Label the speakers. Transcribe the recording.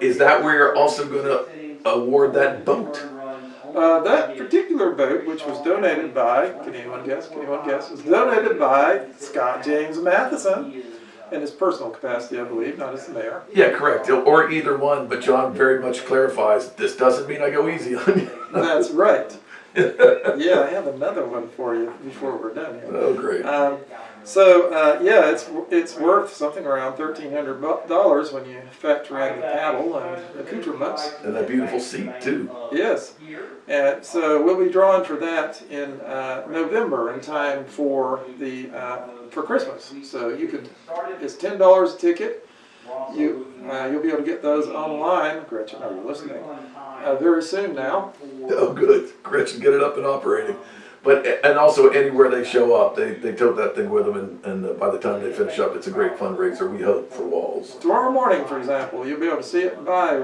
Speaker 1: Is that where you're also gonna award that boat?
Speaker 2: Uh, that particular boat, which was donated by, can anyone guess? Can anyone guess? Was donated by Scott James Matheson in his personal capacity, I believe, not as the mayor.
Speaker 1: Yeah, correct, or either one, but John very much clarifies, this doesn't mean I go easy on you.
Speaker 2: That's right. Yeah, I have another one for you before we're done here.
Speaker 1: Oh, great.
Speaker 2: Um, so uh, yeah, it's it's worth something around thirteen hundred dollars when you factor in the paddle and accoutrements.
Speaker 1: And that beautiful seat too.
Speaker 2: Yes, and so we'll be drawing for that in uh, November in time for the uh, for Christmas. So you could it's ten dollars a ticket. You uh, you'll be able to get those online. Gretchen, are you listening? Uh, very soon now.
Speaker 1: Oh, good. Gretchen, get it up and operating. But, and also anywhere they show up, they, they tote that thing with them and, and uh, by the time they finish up, it's a great fundraiser, we hope, for Walls.
Speaker 2: Tomorrow morning, for example, you'll be able to see it by